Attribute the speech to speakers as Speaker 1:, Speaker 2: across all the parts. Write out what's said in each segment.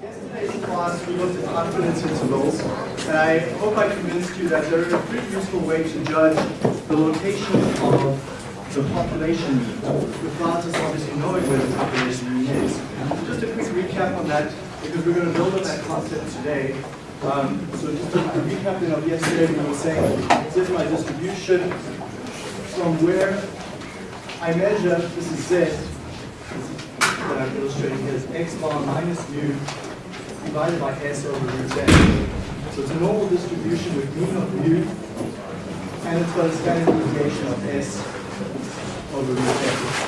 Speaker 1: Yesterday's class we looked at confidence intervals, and I hope I convinced you that they're a pretty useful way to judge the location of the population mean, regardless obviously knowing where the population mean is. Just a quick recap on that, because we're going to build on that concept today. Um, so just a recap of yesterday, we were saying, this is my distribution from where I measure, this is Z, that I'm illustrating here is x bar minus mu divided by s over root n. So it's a normal distribution with mean of mu, and it's got a standard deviation of s over root n.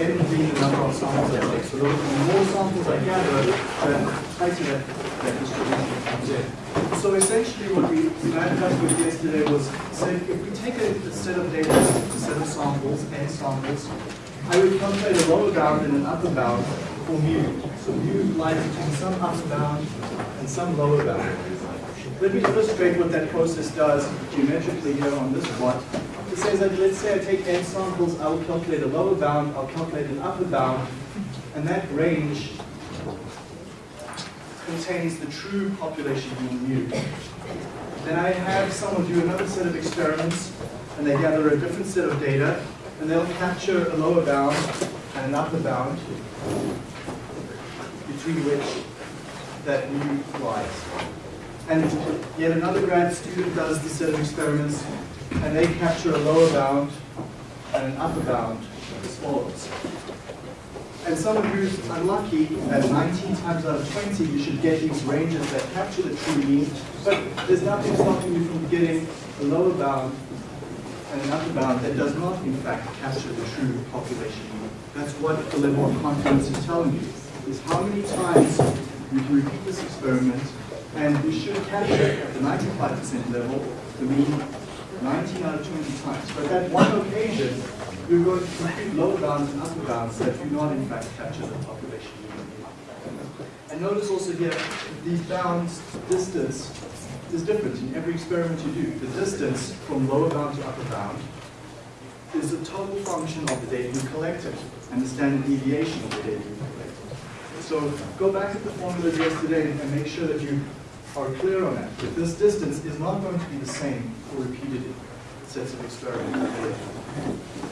Speaker 1: n being the number of samples I take. So the more samples I gather, the tighter that, that distribution comes in. So essentially what we landed up with yesterday was, say, if we take a, a set of data, a set of samples, n samples, I would calculate a lower bound and an upper bound for mu. So mu lies between some upper bound and some lower bound. Let me illustrate what that process does geometrically here on this plot. It says that let's say I take n samples, I will calculate a lower bound, I'll calculate an upper bound, and that range contains the true population mean mu. Then I have someone do another set of experiments, and they gather a different set of data, and they'll capture a lower bound and an upper bound between which that mu lies. And yet another grad student does this set of experiments and they capture a lower bound and an upper bound as follows. And someone who's unlucky, at 19 times out of 20, you should get these ranges that capture the true mean, but there's nothing stopping you from getting a lower bound and an upper bound that does not, in fact, capture the true population mean. That's what the level of confidence is telling you, is how many times we can repeat this experiment, and we should capture at the 95% level the mean 19 out of 20 times. But that one occasion, you're going to compute lower bounds and upper bounds that do not, in fact, capture the population. And notice also here, these bounds, distance, is different in every experiment you do. The distance from lower bound to upper bound is a total function of the data you collected and the standard deviation of the data you collected. So go back to the formulas yesterday and make sure that you are clear on that. That this distance is not going to be the same for repeated sets of experiments.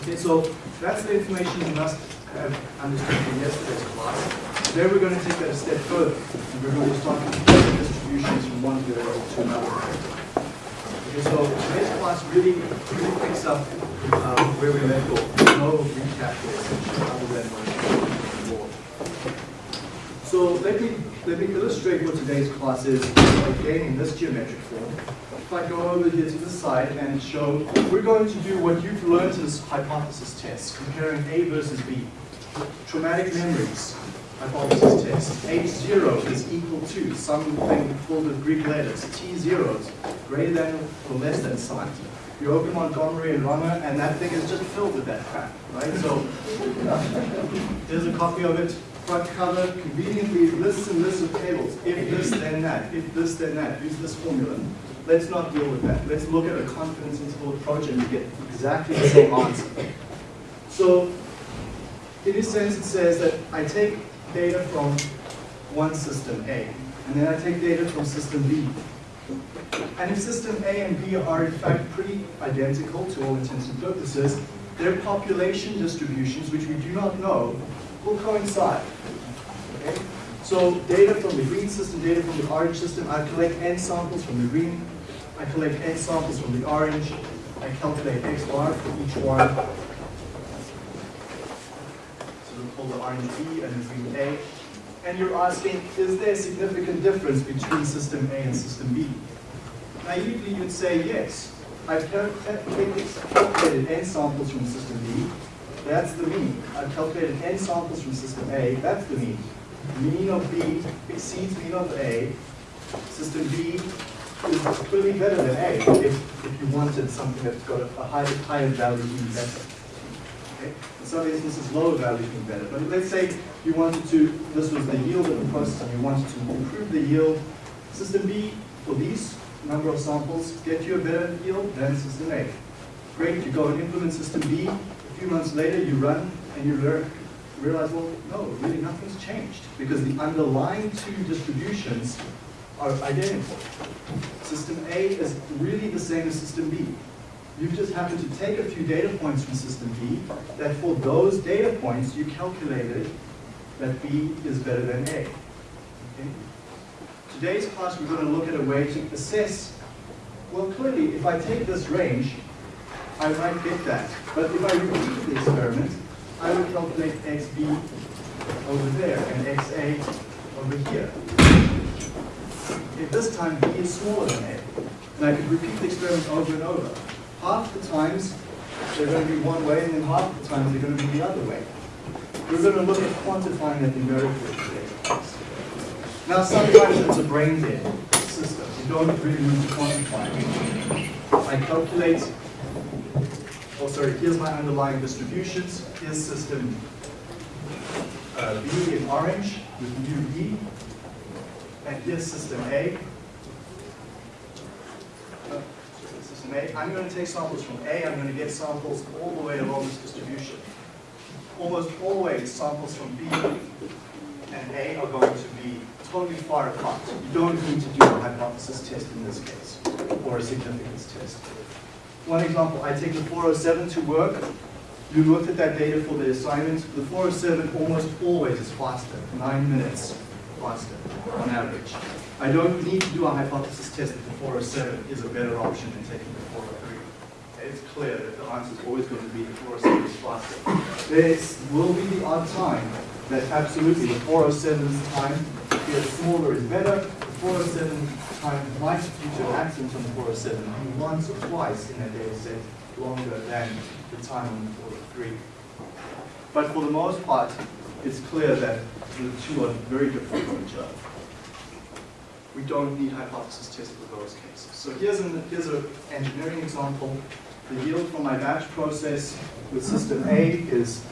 Speaker 1: Okay, so that's the information you must have understood from yesterday's class. Today we're going to take that a step further, and we're going to start comparing distributions from one variable to another. Okay, so today's class really, really picks up um, where we left off. No recap here, other than So let me let me illustrate what today's class is again in this geometric form. If I go over here to the side and show, we're going to do what you've learned as hypothesis tests, comparing A versus B. Traumatic memories, hypothesis test. H0 is equal to something filled with Greek letters. T0 is greater than or less than sign. You open Montgomery and Runger, and that thing is just filled with that crap, right? So there's a copy of it. Front cover conveniently lists and lists of tables. If this, then that. If this, then that. Use this formula. Let's not deal with that. Let's look at a confidence interval approach and get exactly the same answer. So in this sense, it says that I take data from one system A, and then I take data from system B. And if system A and B are in fact pretty identical to all intents and purposes, their population distributions, which we do not know, will coincide. Okay? So data from the green system, data from the orange system, I collect n samples from the green, I collect n samples from the orange, I calculate x bar for each one, So we'll call the orange B and the green A. And you're asking, is there a significant difference between system A and system B? Naively, you'd say yes. I've calculated n samples from system B. That's the mean. I've calculated n samples from system A. That's the mean. Mean of B exceeds mean of A. System B is clearly better than A if, if you wanted something that's got a, a higher, higher value being better. Okay? In some instances, lower value being better. But let's say you wanted to, this was the yield of the process, and you wanted to improve the yield. System B, for these number of samples, get you a better yield than system A. Great, you go and implement system B. Few months later, you run and you learn realize, well, no, really nothing's changed because the underlying two distributions are identical. System A is really the same as system B. You've just happened to take a few data points from system B that for those data points you calculated that B is better than A. Okay? Today's class we're going to look at a way to assess, well clearly if I take this range, I might get that. But if I repeat the experiment, I would calculate XB over there and XA over here. If this time B is smaller than A, and I could repeat the experiment over and over, half the times they're going to be one way and then half the times they're going to be the other way. We're going to look at quantifying that numerically today. Now sometimes it's a brain dead system. You don't really need to quantify it. I calculate, oh sorry, here's my underlying distributions. Here's system uh, B in orange with mu B. And here's system A. Uh, system A. I'm going to take samples from A. I'm going to get samples all the way along this distribution. Almost always samples from B and A are going to be totally far apart. You don't need to do a hypothesis test in this case, or a significance test. One example, I take the 407 to work. You looked at that data for the assignment. The 407 almost always is faster, nine minutes faster on average. I don't need to do a hypothesis test that the 407 is a better option than taking the 403. It's clear that the answer is always going to be the 407 is faster. There will be the odd time that absolutely the 407's time is smaller is better. The 407 time might, due to accident on the 407, be once or twice in that data set longer than the time on the 403. But for the most part, it's clear that the two are very different from each other. We don't need hypothesis tests for those cases. So here's an here's engineering example. The yield from my batch process with system A is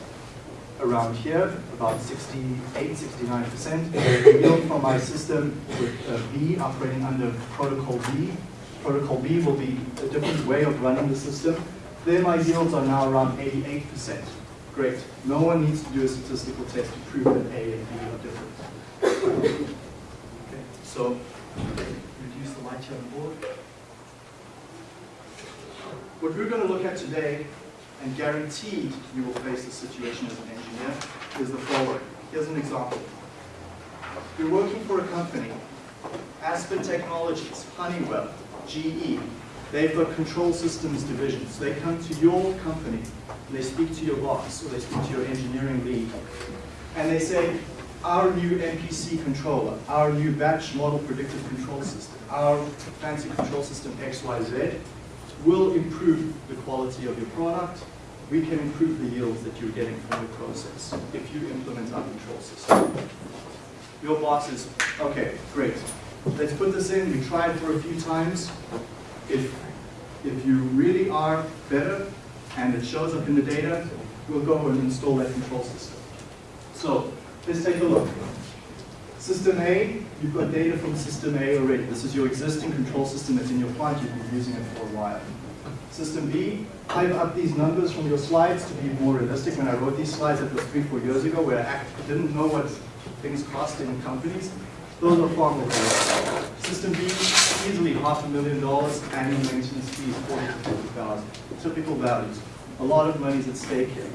Speaker 1: around here, about 68, 69%. The yield from my system with uh, B operating under protocol B. Protocol B will be a different way of running the system. There my yields are now around 88%. Great. No one needs to do a statistical test to prove that A and B are different. Okay, so reduce the light here on the board. What we're going to look at today, and guaranteed you will face this situation as an engineer, is the following. Here's an example. You're working for a company, Aspen Technologies, Honeywell, GE. They've got control systems divisions. They come to your company, and they speak to your boss, or they speak to your engineering lead, and they say, our new MPC controller, our new batch model predictive control system, our fancy control system XYZ will improve the quality of your product. We can improve the yields that you're getting from your process if you implement our control system. Your boss is, okay, great. Let's put this in. We tried for a few times. If, if you really are better and it shows up in the data, we'll go and install that control system. So let's take a look. System A, you've got data from system A already. This is your existing control system that's in your plant. You've been using it for a while. System B, I've upped these numbers from your slides to be more realistic. When I wrote these slides, that was three, four years ago, where I didn't know what things cost in companies. Those are far more realistic. System B, easily half a million dollars, annual maintenance fees, 40 to 50,000. Typical values. A lot of money is at stake here.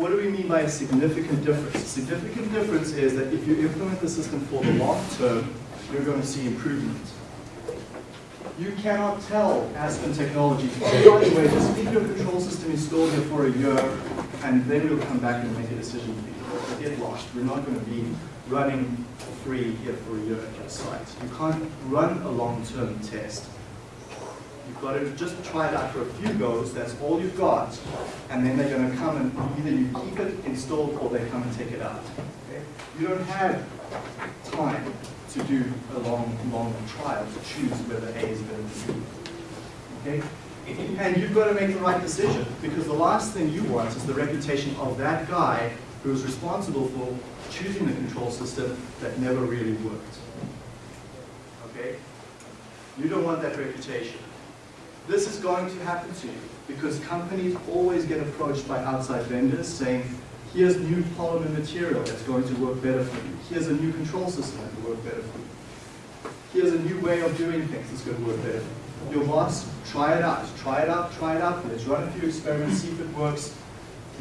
Speaker 1: What do we mean by a significant difference? A significant difference is that if you implement the system for the long term, you're going to see improvement. You cannot tell Aspen Technologies, by the way, just keep your control system installed here for a year, and then we'll come back and make a decision get lost. We're not going to be running free here for a year at your site. You can't run a long-term test. You've got to just try it out for a few goes, that's all you've got, and then they're going to come and either you keep it installed or they come and take it out. Okay? You don't have time to do a long, long trial to choose whether A is better than B. Okay? And you've got to make the right decision, because the last thing you want is the reputation of that guy who was responsible for choosing the control system that never really worked. Okay? You don't want that reputation. This is going to happen to you because companies always get approached by outside vendors saying, Here's new polymer material that's going to work better for you. Here's a new control system that will work better for you. Here's a new way of doing things that's going to work better. Your boss, try it out. Try it out, try it out. Let's run a few experiments, see if it works.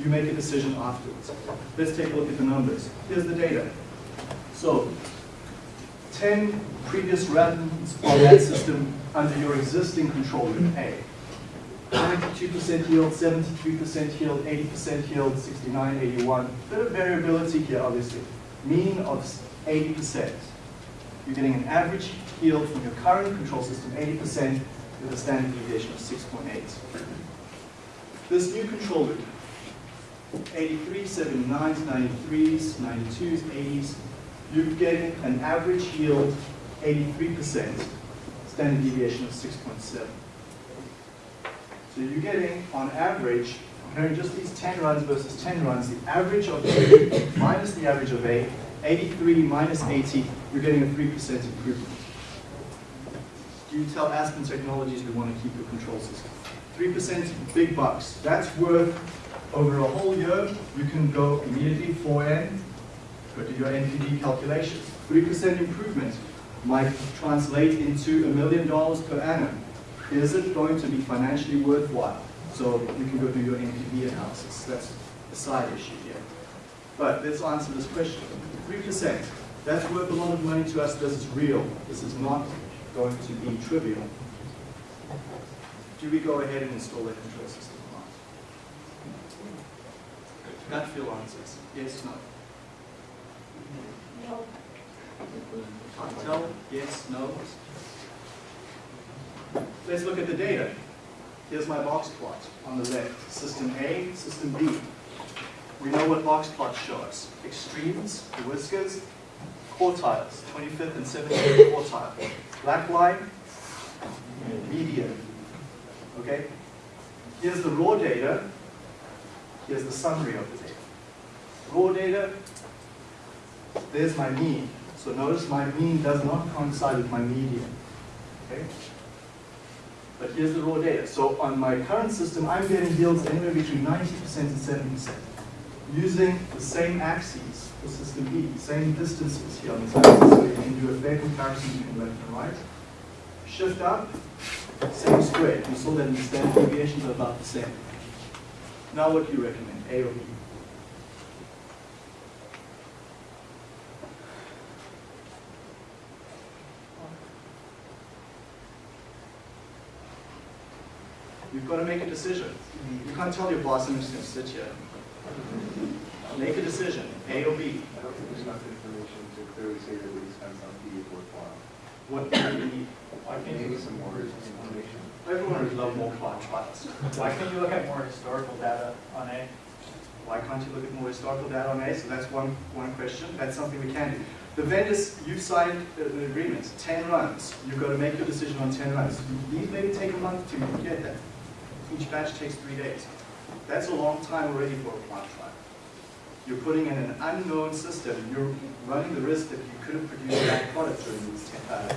Speaker 1: You make a decision afterwards. Let's take a look at the numbers. Here's the data. So, 10 previous runs on that system under your existing control room A. 92% yield, 73% yield, 80% yield, 69, 81. Bit of variability here, obviously. Mean of 80%. You're getting an average yield from your current control system, 80%, with a standard deviation of 6.8. This new control loop, 83, 79s, 93s, 92s, 80s, you're getting an average yield 83%, standard deviation of 6.7. So you're getting, on average, comparing just these 10 runs versus 10 runs, the average of A minus the average of A, 83 minus 80, you're getting a 3% improvement. Do you tell Aspen Technologies we want to keep your control system? 3% big bucks. That's worth, over a whole year, you can go immediately 4N, go to your NPV calculations. 3% improvement might translate into a million dollars per annum. Is it going to be financially worthwhile? So you can go do your NPV analysis. That's a side issue here. But let's answer this question. 3%, that's worth a lot of money to us. This is real. This is not going to be trivial. Do we go ahead and install that control system or not? Gut feel answers. Yes, no.
Speaker 2: No.
Speaker 1: Tell, yes, no. Let's look at the data. Here's my box plot on the left, system A, system B. We know what box plots show us. Extremes, the whiskers, quartiles, 25th and 75th quartile. Black line, median. Okay? Here's the raw data. Here's the summary of the data. Raw data, there's my mean. So notice my mean does not coincide with my median. Okay? But here's the raw data. So on my current system, I'm getting yields anywhere between 90% and 70%. Using the same axes for system B, same distances here on this axis, so you can do a fair comparison between left and right. Shift up, same square. You saw that the standard deviations are about the same. Now what do you recommend, A or B? You've got to make a decision. You can't tell your boss, I'm just going to sit here. Make a decision, A or B.
Speaker 3: I don't think there's enough information to clearly say that the expense on B is worthwhile.
Speaker 1: What do you need?
Speaker 4: Why can't
Speaker 3: Maybe
Speaker 4: you,
Speaker 3: some more information.
Speaker 1: Everyone would love more cloud trials.
Speaker 4: why can't you look at more historical data on A?
Speaker 1: Why can't you look at more historical data on A? So that's one, one question. That's something we can do. The vendors, you've signed an agreement, 10 runs. You've got to make your decision on 10 runs. These maybe take a month to get that. Each batch takes three days. That's a long time already for a plant trial. You're putting in an unknown system. You're running the risk that you could have produced that product during these 10, uh,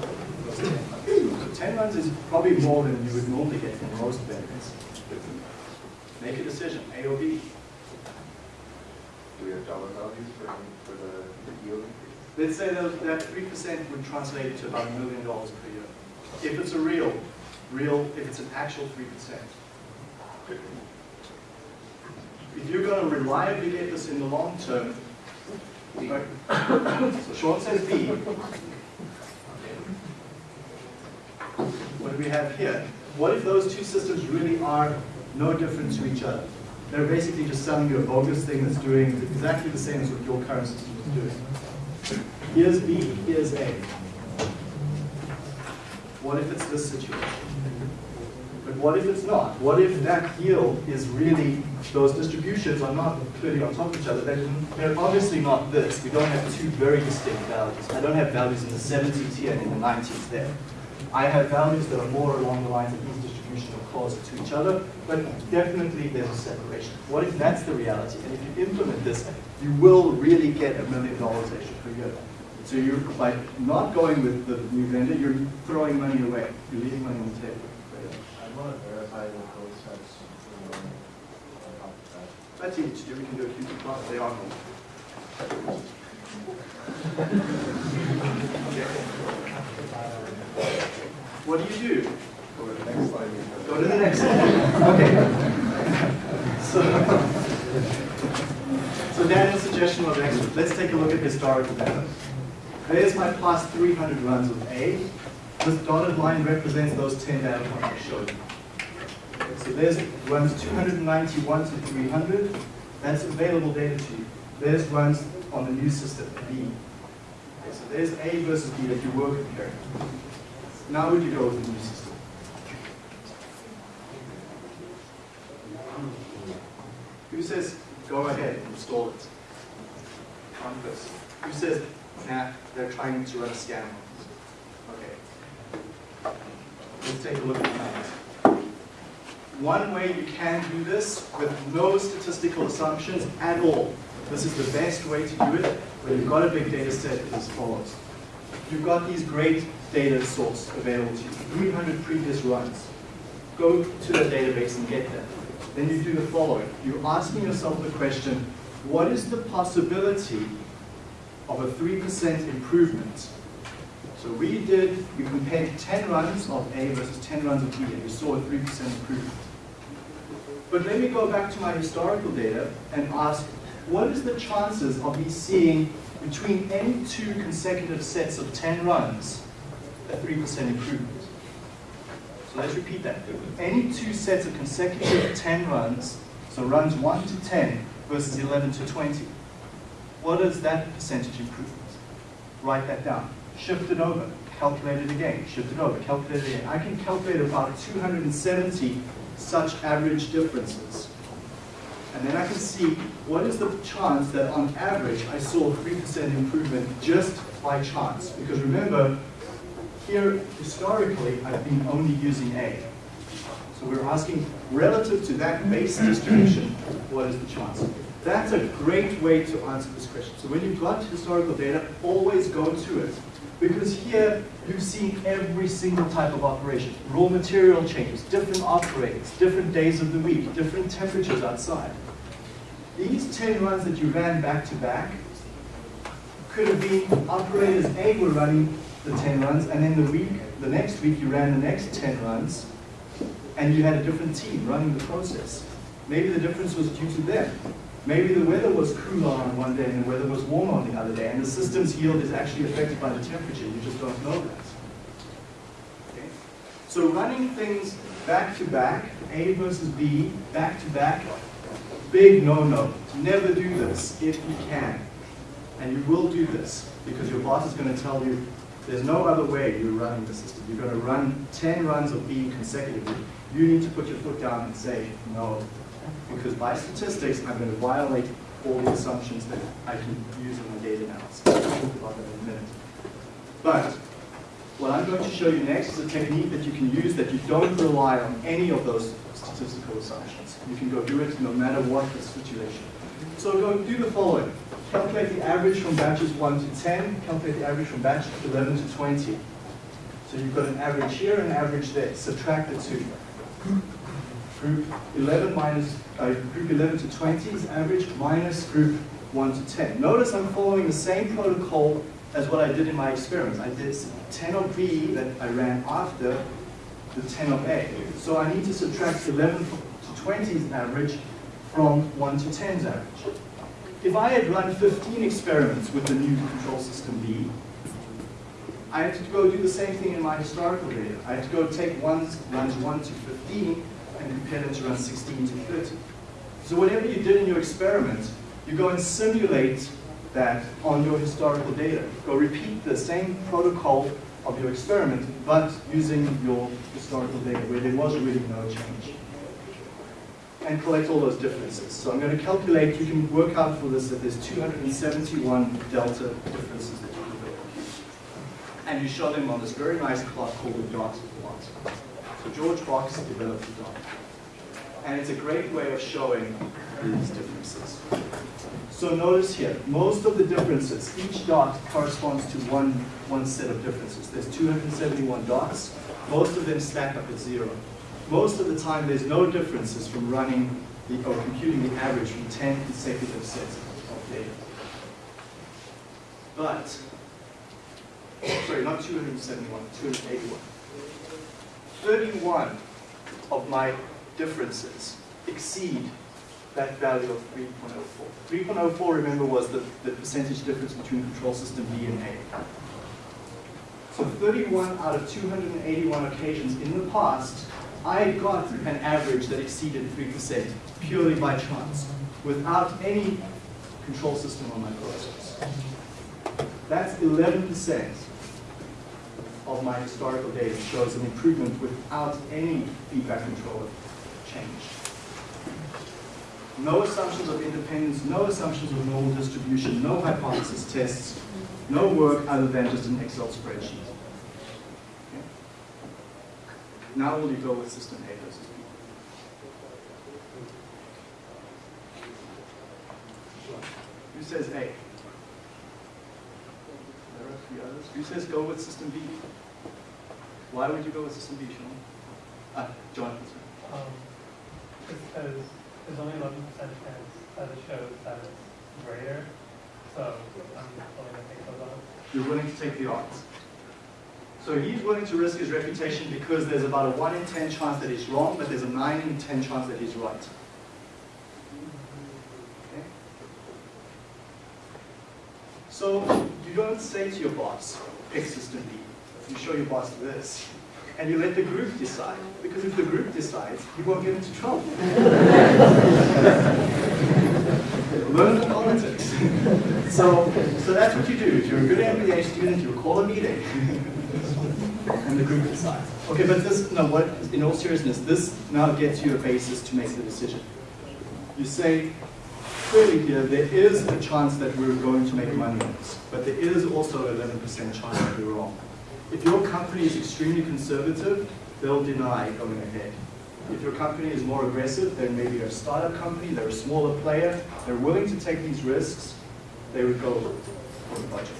Speaker 1: those 10 months. So 10 months is probably more than you would normally get from most vendors. Make a decision, A or B.
Speaker 3: Do we have dollar values for, for the the yield increase?
Speaker 1: Let's say that that 3% would translate to about a million dollars per year. If it's a real, real, if it's an actual 3%. If you're going to reliably get this in the long term, right? so Sean says B. What do we have here? What if those two systems really are no different to each other? They're basically just selling you a bogus thing that's doing exactly the same as what your current system is doing. Here's B, here's A. What if it's this situation? What if it's not? What if that yield is really, those distributions are not clearly on top of each other? They're, they're obviously not this. We don't have two very distinct values. I don't have values in the 70s here and in the 90s there. I have values that are more along the lines of these distributions are closer to each other, but definitely there's a separation. What if that's the reality? And if you implement this, you will really get a million dollars extra per year. So you're, by not going with the new vendor, you're throwing money away. You're leaving money on the table.
Speaker 5: I want to verify that those steps, you know, on top of
Speaker 1: That's easy to do. We can do a plot. They are normal. What do you do?
Speaker 3: Go to the next slide.
Speaker 1: Go to the next one. Okay. So, so Daniel's suggestion was excellent. Let's take a look at historical data. There's my plus 300 runs of A. This dotted line represents those 10 data points I showed you. So there's runs 291 to 300. That's available data to you. There's runs on the new system, B. Okay, so there's A versus B that you were comparing. Now would you go with the new system? Who says, go ahead, install it? One person. Who says, nah, they're trying to run a scam? Okay. Let's take a look at that. One way you can do this with no statistical assumptions at all. This is the best way to do it when you've got a big data set is as follows. You've got these great data source available to you, 300 previous runs. Go to the database and get them. Then you do the following. You're asking yourself the question, what is the possibility of a 3% improvement? So we did, we compared 10 runs of A versus 10 runs of B, and we saw a 3% improvement. But let me go back to my historical data and ask, what is the chances of me seeing between any two consecutive sets of 10 runs a 3% improvement? So let's repeat that. Any two sets of consecutive 10 runs, so runs 1 to 10 versus 11 to 20, what is that percentage improvement? Write that down. Shift it over. Calculate it again. Shift it over. Calculate it again. I can calculate about 270 such average differences. And then I can see what is the chance that on average I saw a 3% improvement just by chance. Because remember, here historically I've been only using A. So we're asking relative to that base distribution, what is the chance? That's a great way to answer this question. So when you've got historical data, always go to it. Because here you've seen every single type of operation. Raw material changes, different operators, different days of the week, different temperatures outside. These 10 runs that you ran back to back could have been operators A were running the 10 runs, and then the week, the next week you ran the next 10 runs, and you had a different team running the process. Maybe the difference was due to them. Maybe the weather was cooler on one day and the weather was warmer on the other day, and the system's yield is actually affected by the temperature. You just don't know that. Okay? So running things back to back, A versus B, back to back, big no-no. Never do this if you can. And you will do this because your boss is going to tell you there's no other way you're running the system. You're going to run 10 runs of B consecutively. You need to put your foot down and say no. Because by statistics, I'm going to violate all the assumptions that I can use in my data analysis. I'll talk about that in a minute. But what I'm going to show you next is a technique that you can use that you don't rely on any of those statistical assumptions. You can go do it no matter what the situation. So go do the following. Calculate the average from batches 1 to 10. Calculate the average from batch 11 to 20. So you've got an average here and an average there. Subtract the two. Group 11 minus, uh, group 11 to 20 is average minus group 1 to 10. Notice I'm following the same protocol as what I did in my experiments. I did 10 of B that I ran after the 10 of A. So I need to subtract 11 to 20's average from 1 to 10's average. If I had run 15 experiments with the new control system B, I had to go do the same thing in my historical data. I had to go take ones, runs 1 to 15 them to runs 16 to 30. So whatever you did in your experiment, you go and simulate that on your historical data. Go repeat the same protocol of your experiment, but using your historical data where there was really no change. And collect all those differences. So I'm going to calculate, you can work out for this that there's 271 delta differences that you. And you show them on this very nice plot called the dot plot. So George Box developed the dot. And it's a great way of showing these differences. So notice here, most of the differences, each dot corresponds to one, one set of differences. There's 271 dots. Most of them stack up at zero. Most of the time, there's no differences from running the, or computing the average from 10 consecutive sets of data. But, sorry, not 271, 281. 31 of my differences exceed that value of 3.04. 3.04, remember, was the, the percentage difference between control system B and A. So 31 out of 281 occasions in the past, I got an average that exceeded 3% purely by chance, without any control system on my process. That's 11% of my historical data shows an improvement without any feedback controller No assumptions of independence, no assumptions of normal distribution, no hypothesis tests, no work other than just an Excel spreadsheet. Okay. Now will you go with system A versus B? Who says A? There are three others. Who says go with system B? Why would you go with system B, Sean? Ah, John.
Speaker 2: Um, because there's only eleven percent chance that it shows that it's greater, so I'm willing to take those odds.
Speaker 1: You're willing to take the odds. So he's willing to risk his reputation because there's about a 1 in 10 chance that he's wrong, but there's a 9 in 10 chance that he's right. Okay? So you don't say to your boss, pick system B. You show your boss this. And you let the group decide. Because if the group decides, you won't get into trouble. Learn the politics. so, so that's what you do. If you're a good MBA student, you call a meeting. and the group decides. Okay, but this, no, what, in all seriousness, this now gets you a basis to make the decision. You say, clearly here, there is a chance that we're going to make money on this, but there is also an 11% chance that we're wrong. If your company is extremely conservative, they'll deny going ahead. If your company is more aggressive, then maybe you're a startup company, they're a smaller player, they're willing to take these risks, they would go for the budget.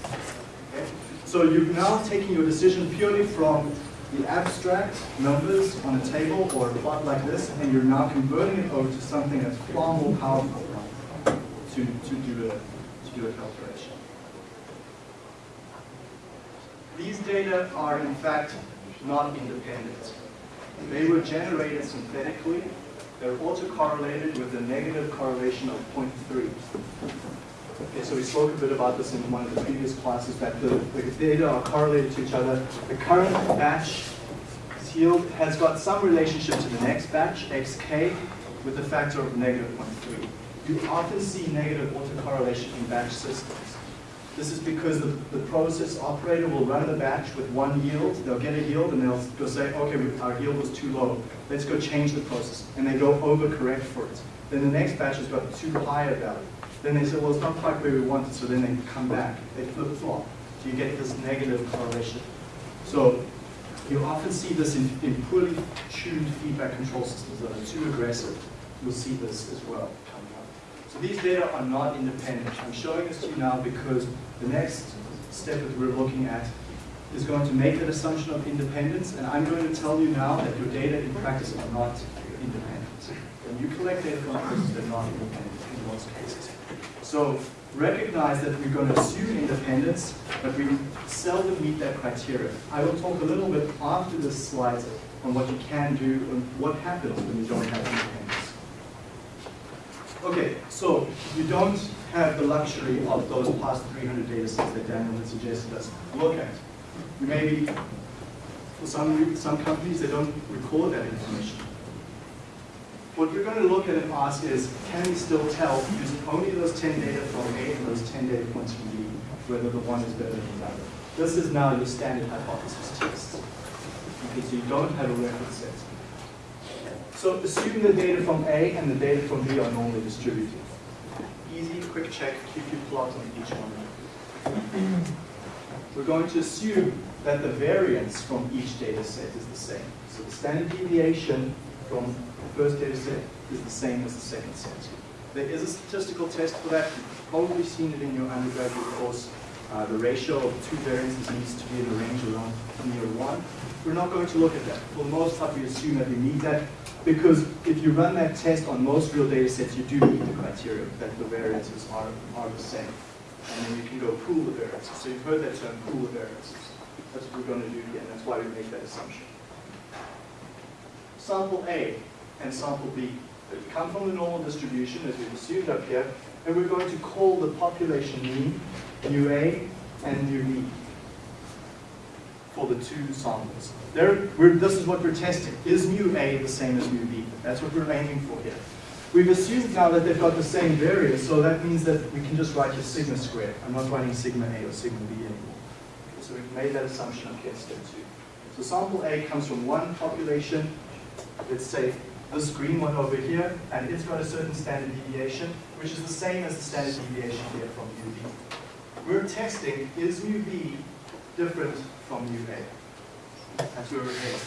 Speaker 1: Okay? So you're now taking your decision purely from the abstract numbers on a table or a plot like this, and you're now converting it over to something that's far more powerful to, to, do, a, to do a calculation. These data are in fact not independent. They were generated synthetically. They're autocorrelated with a negative correlation of 0.3. Okay, so we spoke a bit about this in one of the previous classes, that the, the data are correlated to each other. The current batch yield has got some relationship to the next batch, xk, with a factor of negative 0.3. You often see negative autocorrelation in batch systems. This is because the, the process operator will run the batch with one yield, they'll get a yield, and they'll go say, okay, our yield was too low, let's go change the process. And they go overcorrect for it. Then the next batch has got too high a value. Then they say, well, it's not quite where we want it, so then they come back, they flip flop. So you get this negative correlation. So you often see this in, in poorly tuned feedback control systems that are too aggressive. You'll see this as well. So these data are not independent. I'm showing this to you now because the next step that we're looking at is going to make that assumption of independence, and I'm going to tell you now that your data in practice are not independent. When you collect data from processes, they're not independent in most cases. So recognize that we're going to assume independence, but we seldom meet that criteria. I will talk a little bit after this slide on what you can do and what happens when you don't have independence. Okay, so you don't have the luxury of those past 300 data sets that Daniel had suggested us look at. Maybe for some, some companies, they don't record that information. What we're going to look at and ask is, can we still tell, using only those 10 data from A and those 10 data points from B, whether the one is better than the other? This is now your standard hypothesis test. because you don't have a reference set. So assume the data from A and the data from B are normally distributed. Easy, quick check, QQ plot on each one. We're going to assume that the variance from each data set is the same. So the standard deviation from the first data set is the same as the second set. There is a statistical test for that. You've probably seen it in your undergraduate course. Uh, the ratio of two variances needs to be in the range around near one. We're not going to look at that. For most part, we assume that we need that because if you run that test on most real data sets, you do meet the criteria that the variances are, are the same. And then you can go pool the variances. So you've heard that term, pool the variances. That's what we're going to do here, and that's why we make that assumption. Sample A and sample B they come from the normal distribution as we've assumed up here, and we're going to call the population mean mu A and mu B for the two samples. There, we're, this is what we're testing. Is mu A the same as mu B? That's what we're aiming for here. We've assumed now that they've got the same variance, so that means that we can just write your sigma squared. I'm not writing sigma A or sigma B anymore. So we've made that assumption up here, step two. So sample A comes from one population, let's say this green one over here, and it's got a certain standard deviation, which is the same as the standard deviation here from mu B. We're testing, is mu B different from mu A? That's where we're heading.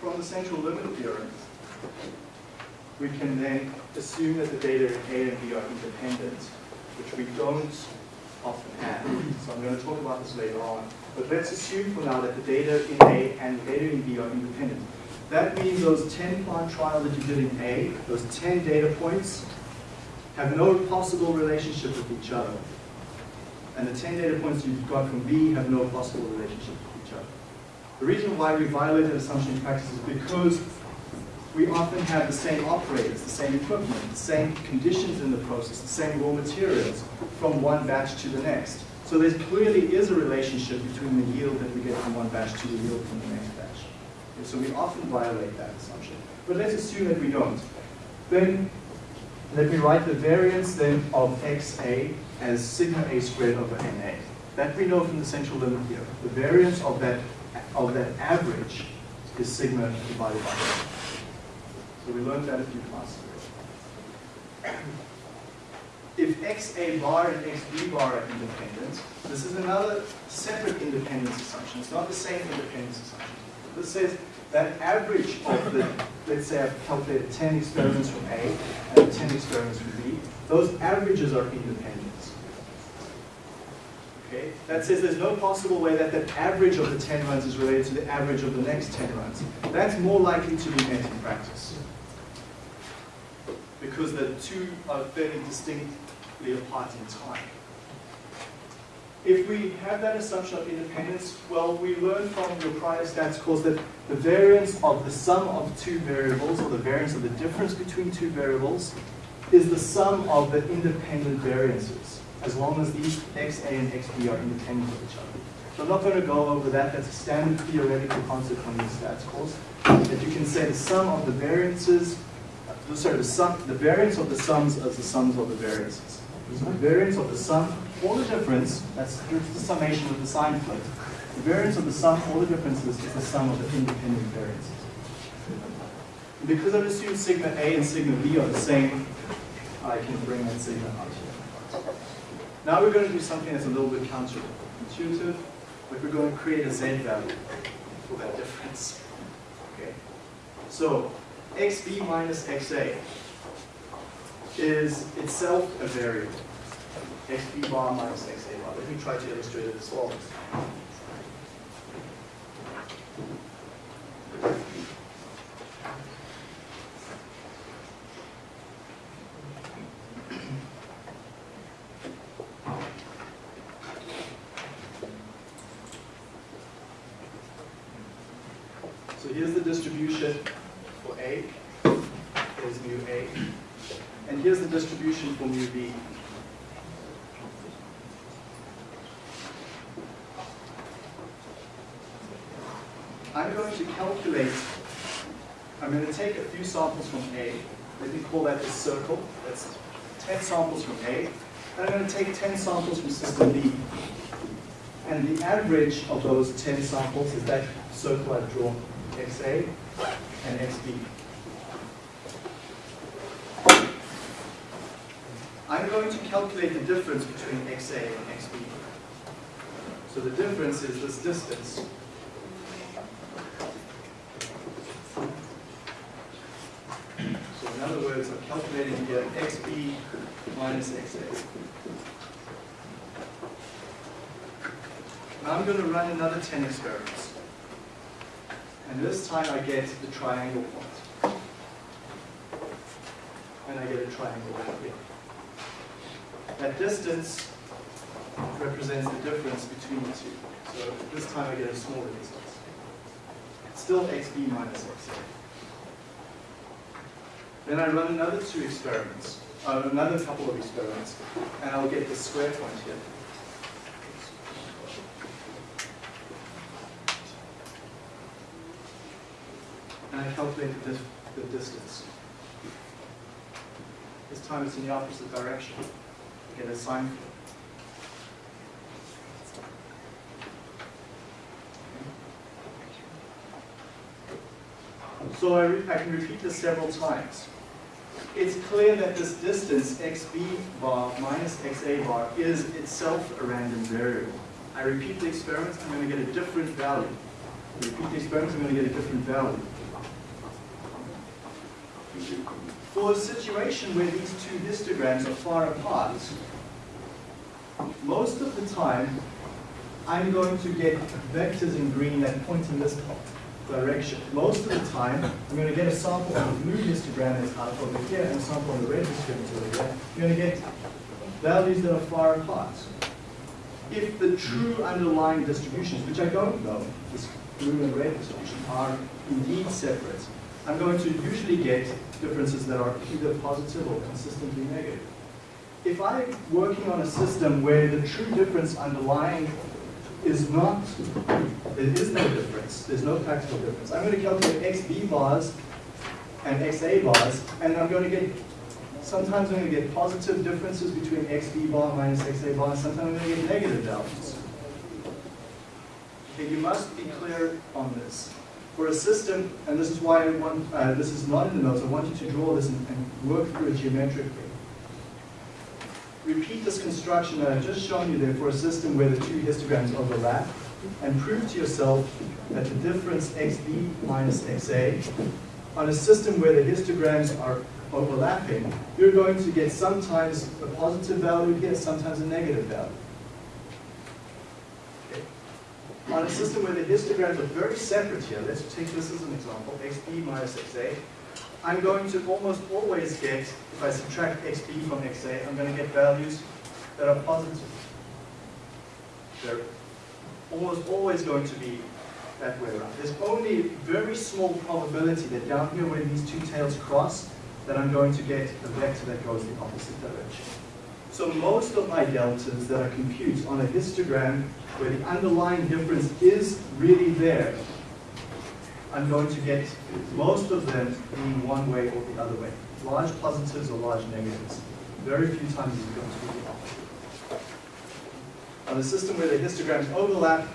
Speaker 1: From the central limit theorem, we can then assume that the data in A and B are independent, which we don't often have. So I'm going to talk about this later on. But let's assume for now that the data in A and the data in B are independent. That means those 10 plant trials that you did in A, those 10 data points, have no possible relationship with each other. And the 10 data points you've got from B have no possible relationship with each other. The reason why we violate violated assumption in practice is because we often have the same operators, the same equipment, the same conditions in the process, the same raw materials from one batch to the next. So there clearly is a relationship between the yield that we get from one batch to the yield from the next batch. So we often violate that assumption. But let's assume that we don't. Then let me write the variance then of xa as sigma a squared over na. That we know from the central limit here. The variance of that, of that average is sigma divided by a. So we learned that a few classes ago. If xa bar and xb bar are independent, this is another separate independence assumption. It's not the same independence assumption. This says that average of the, let's say I've calculated 10 experiments from A and 10 experiments from B, those averages are independent. Okay? That says there's no possible way that the average of the 10 runs is related to the average of the next 10 runs. That's more likely to be met in practice. Because the two are fairly distinctly apart in time. If we have that assumption of independence, well, we learned from your prior stats course that the variance of the sum of two variables, or the variance of the difference between two variables, is the sum of the independent variances, as long as these xa and xb are independent of each other. So I'm not going to go over that. That's a standard theoretical concept from your stats course. That you can say the sum of the variances, uh, sorry, the sum, the variance of the sums is the sums of the variances. So the variance of the sum or the difference, that's the summation of the sign flip. The variance of the sum all the differences is the sum of the independent variances. And because I've assumed sigma A and sigma B are the same, I can bring that sigma out here. Now we're going to do something that's a little bit counterintuitive, but we're going to create a z value for that difference. Okay. So xb minus xa is itself a variable xb bar minus xa bar. Let me try to illustrate it as follows. So here's the distribution for A, is mu A, and here's the distribution for mu B. I'm going to calculate, I'm going to take a few samples from A, let me call that the circle, that's 10 samples from A, and I'm going to take 10 samples from system B. And the average of those 10 samples is that circle I've drawn, XA and XB. I'm going to calculate the difference between XA and XB. So the difference is this distance So in other words, I'm calculating here xb minus XA. Now I'm going to run another 10 experiments. And this time I get the triangle point. And I get a triangle right here. That distance represents the difference between the two. So this time I get a smaller distance. It's still xb minus xa. Then I run another two experiments, uh, another couple of experiments, and I'll get the square point here. And I calculate the, the distance. This time it's in the opposite direction. I get a sine field. So I, I can repeat this several times. It's clear that this distance, xb bar minus xa bar, is itself a random variable. I repeat the experiment, I'm going to get a different value. I repeat the experiment, I'm going to get a different value. For a situation where these two histograms are far apart, most of the time, I'm going to get vectors in green that point in this direction. Most of the time, I'm going to get a sample on the blue histogram that's out over here and a sample on the red histogram over here. You're going to get values that are far apart. If the true underlying distributions, which I don't know, this blue and red distribution, are indeed separate, I'm going to usually get differences that are either positive or consistently negative. If I'm working on a system where the true difference underlying is not, there is no difference, there's no practical difference. I'm going to calculate XB bars and XA bars, and I'm going to get, sometimes I'm going to get positive differences between XB bar minus XA bar, and sometimes I'm going to get negative values. Okay, you must be clear on this. For a system, and this is why I want, uh, this is not in the notes, I want you to draw this and, and work through it geometrically repeat this construction that I've just shown you there for a system where the two histograms overlap and prove to yourself that the difference xb minus xa on a system where the histograms are overlapping, you're going to get sometimes a positive value here, sometimes a negative value. On a system where the histograms are very separate here, let's take this as an example, xb minus xa, I'm going to almost always get, if I subtract xb from xa, I'm going to get values that are positive. They're almost always going to be that way around. There's only a very small probability that down here where these two tails cross, that I'm going to get a vector that goes the opposite direction. So most of my deltas that I compute on a histogram where the underlying difference is really there, I'm going to get most of them being one way or the other way. Large positives or large negatives. Very few times is it going to be the opposite. On a system where the histograms overlap,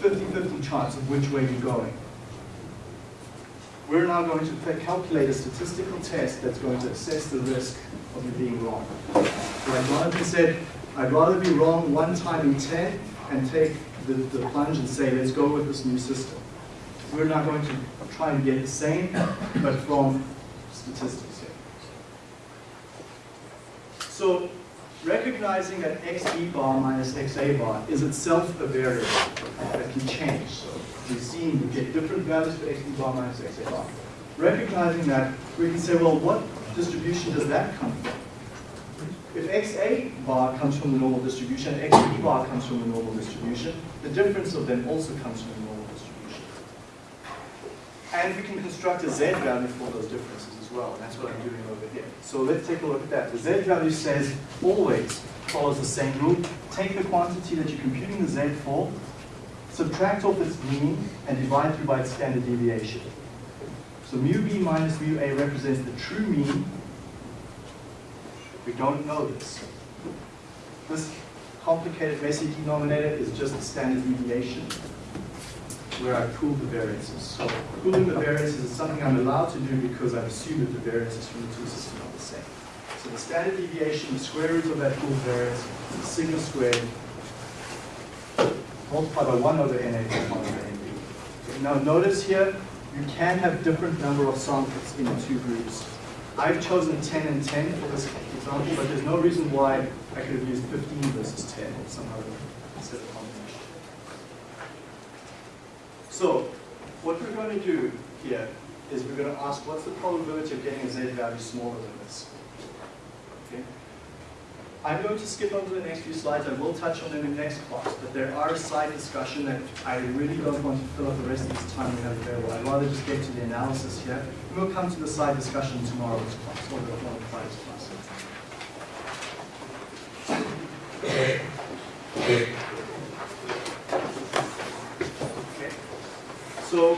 Speaker 1: 50-50 chance of which way you're going. We're now going to calculate a statistical test that's going to assess the risk of you being wrong. Like Jonathan said, I'd rather be wrong one time in 10 and take the, the plunge and say, let's go with this new system. We're not going to try and get the same, but from statistics here. So recognizing that xb bar minus xa bar is itself a variable that can change. So we've seen we get different values for xb bar minus xa bar. Recognizing that, we can say, well, what distribution does that come from? If xa bar comes from the normal distribution, xb bar comes from the normal distribution, the difference of them also comes from the normal. And we can construct a z value for those differences as well, and that's what I'm doing over here. So let's take a look at that. The z value says always follows the same rule. Take the quantity that you're computing the z for, subtract off its mean, and divide through by its standard deviation. So mu b minus mu a represents the true mean. We don't know this. This complicated messy denominator is just the standard deviation where I pool the variances. So pooling the variances is something I'm allowed to do because I've assumed that the variances from the two systems are the same. So the standard deviation, the square root of that pooled variance, is sigma squared multiplied by 1 over NA plus 1 over NB. Now notice here, you can have different number of samples in the two groups. I've chosen 10 and 10 for this example, but there's no reason why I could have used 15 versus 10 or some other set of combination. So, what we're going to do here is we're going to ask what's the probability of getting a z value smaller than this? Okay. I'm going to skip over the next few slides. I will touch on them in the next class, but there are a side discussion that I really don't want to fill up the rest of this time we have available. I'd rather just get to the analysis here. We'll come to the side discussion tomorrow's class, or the Friday's class. So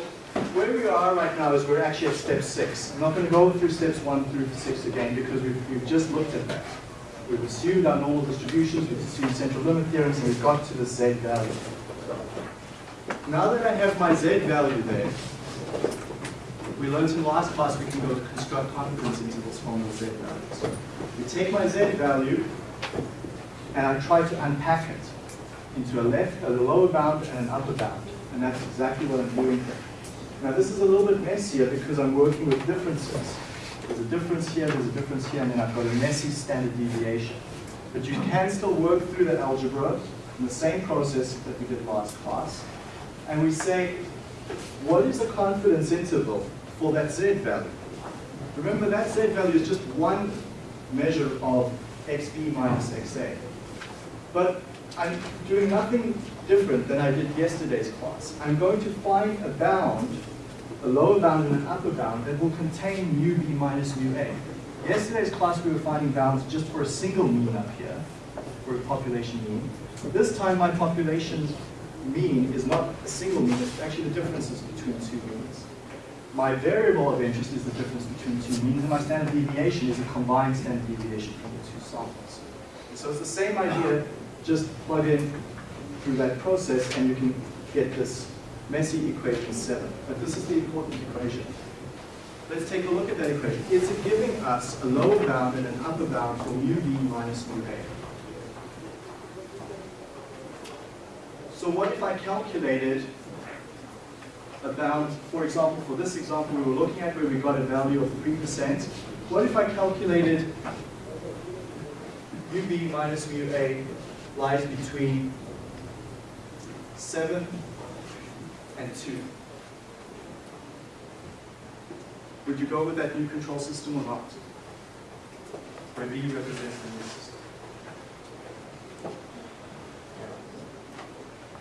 Speaker 1: where we are right now is we're actually at step six. I'm not going to go through steps one through six again because we've, we've just looked at that. We've assumed our normal distributions, we've assumed central limit theorems, and we've got to the z value. Now that I have my z value there, we learned in last class we can go construct confidence intervals from the z values. We take my z value and I try to unpack it into a left, a lower bound, and an upper bound. And that's exactly what I'm doing here. Now this is a little bit messier because I'm working with differences. There's a difference here, there's a difference here, and then I've got a messy standard deviation. But you can still work through that algebra in the same process that we did last class. And we say, what is the confidence interval for that z value? Remember that z value is just one measure of xb minus xa. But I'm doing nothing different than I did yesterday's class. I'm going to find a bound, a lower bound and an upper bound that will contain mu b minus mu a. Yesterday's class we were finding bounds just for a single mean up here, for a population mean. This time my population mean is not a single mean, it's actually the differences between two means. My variable of interest is the difference between two means, and my standard deviation is a combined standard deviation from the two samples. So it's the same idea, just plug in through that process and you can get this messy equation 7. But this is the important equation. Let's take a look at that equation. It's giving us a lower bound and an upper bound for mu b minus mu a. So what if I calculated a bound, for example, for this example we were looking at where we got a value of 3%. What if I calculated ub minus mu a lies between 7 and 2? Would you go with that new control system or not? Where b represents the new system.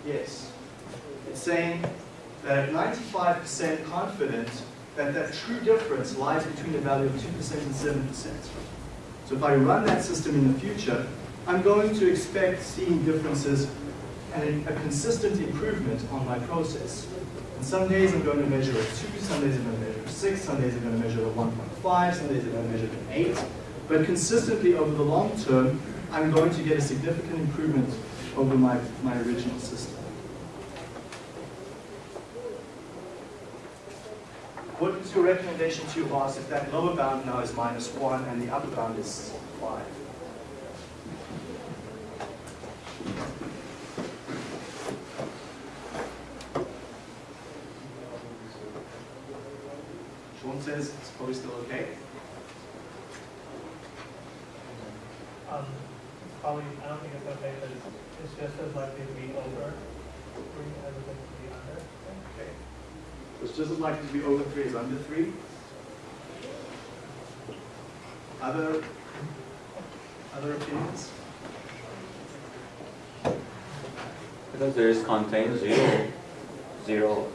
Speaker 1: Yes. It's saying that at 95% confident that that true difference lies between the value of 2% and 7%. So if I run that system in the future, I'm going to expect seeing differences and a consistent improvement on my process. And some days I'm going to measure a 2, some days I'm going to measure a 6, some days I'm going to measure a 1.5, some days I'm going to measure an 8. But consistently over the long term, I'm going to get a significant improvement over my, my original system. What is your recommendation to your boss if that lower bound now is minus 1 and the upper bound is 5? Sean says it's probably still okay.
Speaker 2: Um, probably, I don't think it's okay, but it's, it's just as likely to be over three as it is to be under.
Speaker 1: Okay. So it's just as likely to be over 3 as under 3. Other, other opinions?
Speaker 5: Because there is contained zero, zero,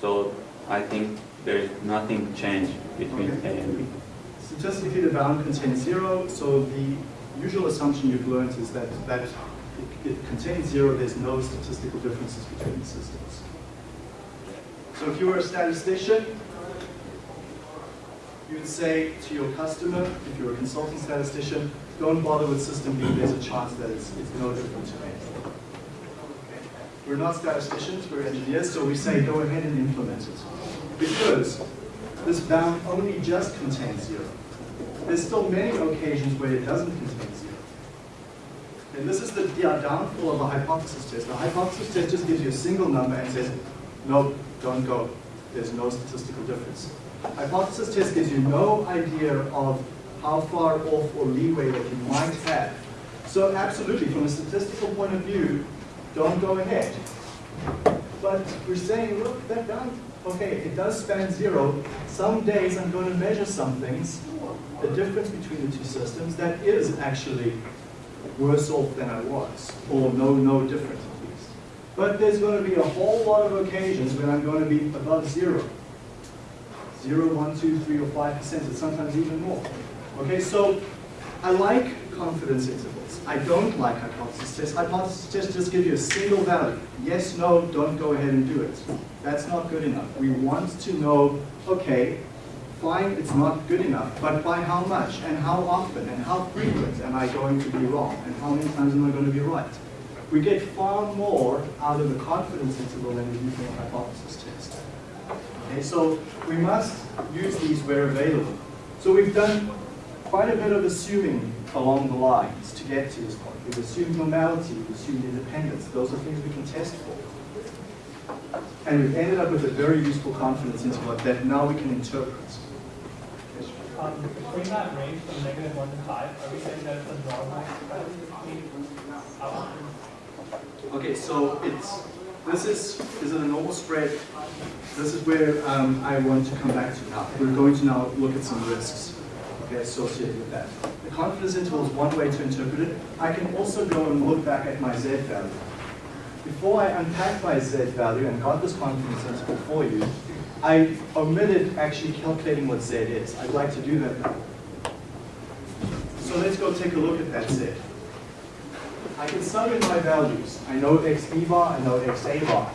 Speaker 5: so I think there is nothing changed between A and B.
Speaker 1: Statistically, the bound contains zero, so the usual assumption you've learned is that, that it, it contains zero, there's no statistical differences between the systems. So if you were a statistician, you would say to your customer, if you're a consulting statistician, don't bother with system B, there's a chance that it's, it's no different to A. We're not statisticians, we're engineers, so we say go ahead and implement it. Because this bound only just contains zero. There's still many occasions where it doesn't contain zero. And this is the downfall of a hypothesis test. A hypothesis test just gives you a single number and says, no, don't go. There's no statistical difference. Hypothesis test gives you no idea of how far off or leeway that you might have. So absolutely, from a statistical point of view, don't go ahead. But we're saying, look, that down, okay, it does span zero. Some days I'm going to measure some things, the difference between the two systems, that is actually worse off than I was, or no, no different. But there's going to be a whole lot of occasions when I'm going to be above zero. Zero, one, two, three, or five percent, and sometimes even more. Okay, so I like confidence intervals. I don't like hypothesis tests. Hypothesis tests just give you a single value. Yes, no, don't go ahead and do it. That's not good enough. We want to know, okay, fine, it's not good enough, but by how much, and how often, and how frequent am I going to be wrong, and how many times am I going to be right? We get far more out of the confidence interval than we do from a hypothesis test. Okay, so we must use these where available. So we've done quite a bit of assuming along the lines to get to this point. We've assumed normality, we've assumed independence. Those are things we can test for. And we've ended up with a very useful confidence interval that now we can interpret.
Speaker 2: Um, between that range from negative one to five, are we saying that it's a normal?
Speaker 1: Okay, so it's, this is, is it a normal spread? This is where um, I want to come back to now. We're going to now look at some risks okay, associated with that. The confidence interval is one way to interpret it. I can also go and look back at my Z value. Before I unpack my Z value and got this confidence interval for you, I omitted actually calculating what Z is. I'd like to do that now. So let's go take a look at that Z. I can sum in my values. I know x bar, I know x a bar.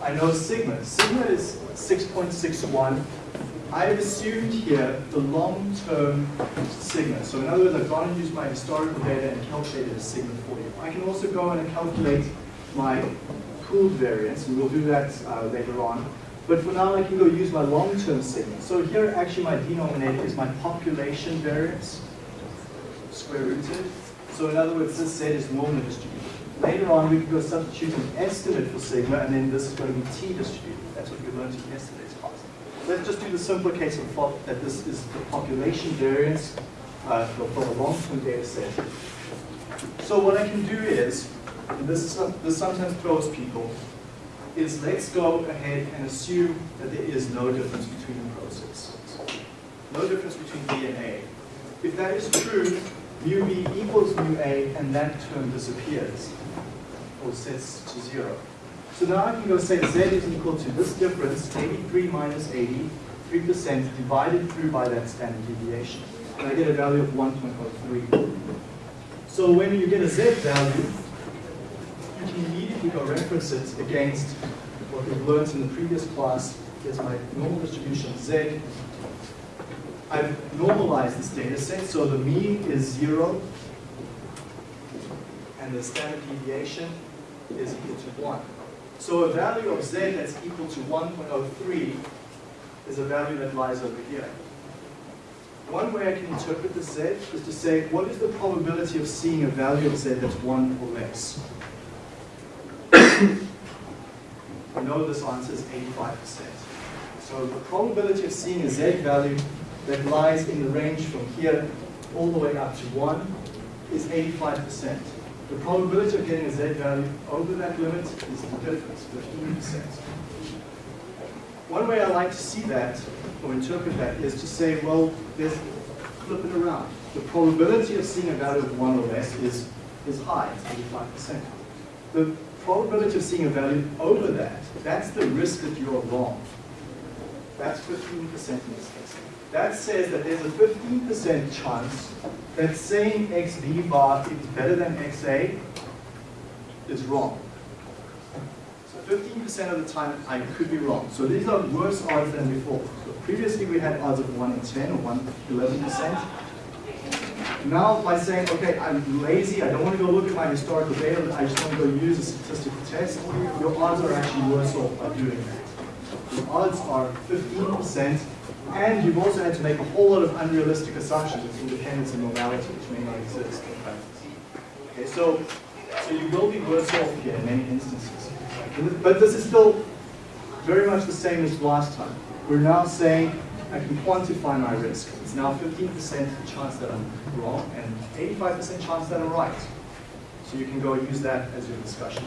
Speaker 1: I know sigma. Sigma is 6.61. I've assumed here the long-term sigma. So in other words, I've gone and used my historical data and calculated a sigma for you. I can also go and calculate my pooled variance, and we'll do that uh, later on. But for now, I can go use my long-term sigma. So here, actually, my denominator is my population variance, square rooted. So in other words, this Z is normally distributed. Later on, we can go substitute an estimate for sigma, and then this is going to be T distributed. That's what we learned in yesterday's class. Let's just do the simpler case of thought that this is the population variance uh, for for a long-term data set. So what I can do is, and this, is, this sometimes throws people, is let's go ahead and assume that there is no difference between the processes. No difference between B and A. If that is true, mu B equals mu A, and that term disappears, or sets to zero. So now I can go say Z is equal to this difference, 83 minus 80, 3% divided through by that standard deviation. And I get a value of 1.03. So when you get a Z value, you can immediately go reference it against what we've learned in the previous class. Here's my normal distribution Z. I've normalized this data set, so the mean is zero, and the standard deviation is equal to one. So a value of Z that's equal to 1.03 is a value that lies over here. One way I can interpret the Z is to say, what is the probability of seeing a value of Z that's one or less? I know this answer is 85%. So the probability of seeing a Z value that lies in the range from here all the way up to 1 is 85%. The probability of getting a Z value over that limit is the difference, 15%. One way I like to see that, or interpret that, is to say, well, there's, flip it around. The probability of seeing a value of 1 or less is, is high, it's 85%. The probability of seeing a value over that, that's the risk that you're wrong. That's 15% in this. That says that there's a 15% chance that saying xb bar is better than xa is wrong. So 15% of the time I could be wrong. So these are worse odds than before. So previously we had odds of 1 in 10 or 1 in 11%. Now by saying, okay, I'm lazy, I don't want to go look at my historical data, I just want to go use a statistical test, your odds are actually worse off by doing that. The odds are 15%, and you've also had to make a whole lot of unrealistic assumptions with independence and normality, which may not exist. Okay, so, so you will be worse off here in many instances. But this is still very much the same as last time. We're now saying I can quantify my risk. It's now 15% chance that I'm wrong and 85% chance that I'm right. So you can go use that as your discussion.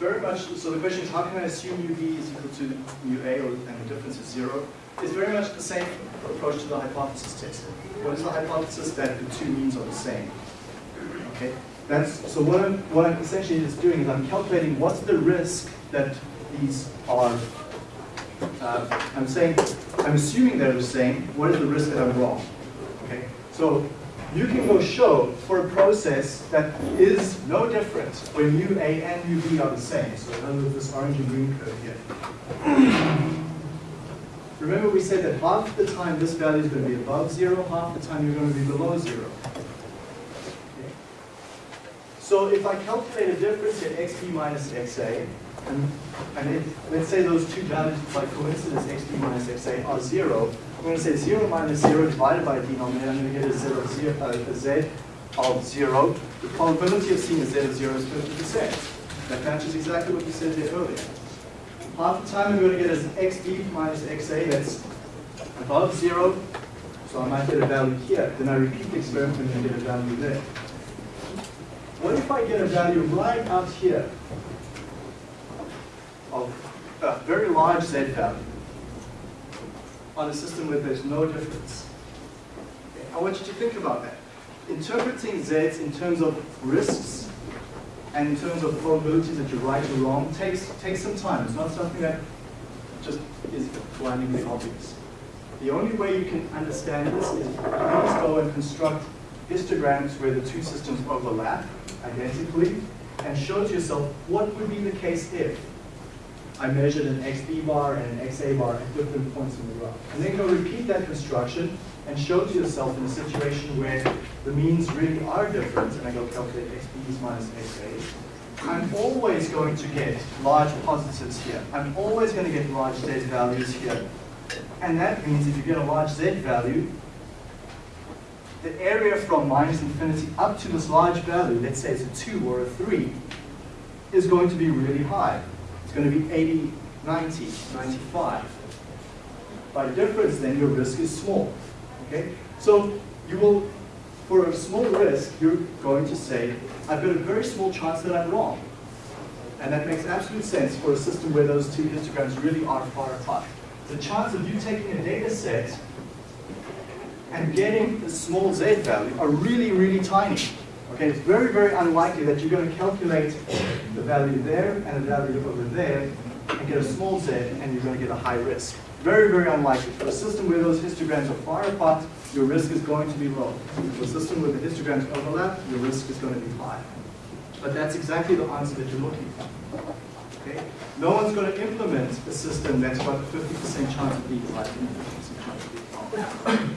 Speaker 1: Very much, so the question is how can I assume UB is equal to mu A or, and the difference is zero? It's very much the same approach to the hypothesis test. What is the hypothesis that the two means are the same? Okay, that's, so what I'm, what I'm essentially just doing is I'm calculating what's the risk that these are, uh, I'm saying, I'm assuming they're the same, what is the risk that I'm wrong? Okay, so you can go show for a process that is no different when u a and u b are the same. So in other words, this orange and green curve here. Remember we said that half the time this value is going to be above zero, half the time you're going to be below zero. So if I calculate a difference in xb minus xa, and, and let's say those two values by coincidence, xb minus xa, are zero, I'm going to say 0 minus 0 divided by a denominator, I'm going to get a, zero, zero, uh, a z of 0. The probability of seeing a z of 0 is 50%. That matches exactly what you said there earlier. Half the time I'm going to get an xb minus xa that's above 0, so I might get a value here. Then I repeat the experiment and get a value there. What if I get a value right out here of a very large z value? On a system where there's no difference. Okay, I want you to think about that. Interpreting Zs in terms of risks and in terms of probabilities that you're right or wrong takes, takes some time. It's not something that just is blindingly obvious. The only way you can understand this is please go and construct histograms where the two systems overlap identically and show to yourself what would be the case if I measured an XB bar and an XA bar at different points in the graph. And then go repeat that construction and show to yourself in a situation where the means really are different, and I go calculate XBs minus XAs, I'm always going to get large positives here. I'm always going to get large Z values here. And that means if you get a large Z value, the area from minus infinity up to this large value, let's say it's a 2 or a 3, is going to be really high. It's going to be 80, 90, 95. By difference, then your risk is small. Okay? So you will, for a small risk, you're going to say, I've got a very small chance that I'm wrong. And that makes absolute sense for a system where those two histograms really are far apart. The chance of you taking a data set and getting a small z value are really, really tiny. Okay, it's very, very unlikely that you're going to calculate the value there and a value over there and get a small z and you're going to get a high risk. Very, very unlikely. For a system where those histograms are far apart, your risk is going to be low. For a system where the histograms overlap, your risk is going to be high. But that's exactly the answer that you're looking for. Okay? No one's going to implement a system that's got a 50% chance of being right and 50% chance of being wrong.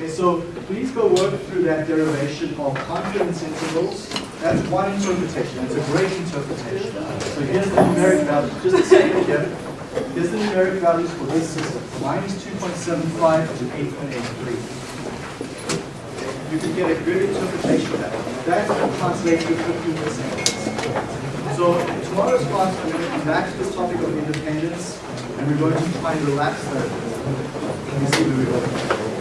Speaker 1: Okay, so please go work through that derivation of confidence intervals. That's one interpretation. It's a great interpretation. So here's the numeric value. Just a second here. Here's the numeric values for this system. Minus 2.75 to 8.83. You can get a good interpretation of that. That translates to 15%. So tomorrow's class, I'm going to come back to this topic of independence, and we're going to try and relax that. Let me see where we go.